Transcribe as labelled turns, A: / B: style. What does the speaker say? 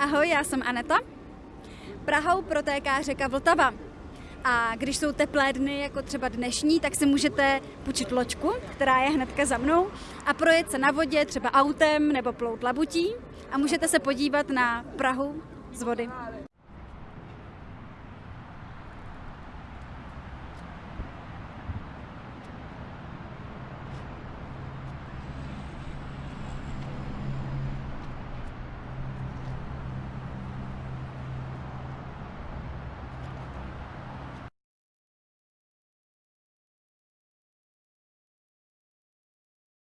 A: Ahoj, já jsem Aneta. Prahou protéká řeka Vltava. A když jsou teplé dny, jako třeba dnešní, tak si můžete půjčit loďku, která je hnedka za mnou, a projet se na vodě, třeba autem nebo plout labutí. A můžete se podívat na Prahu z vody.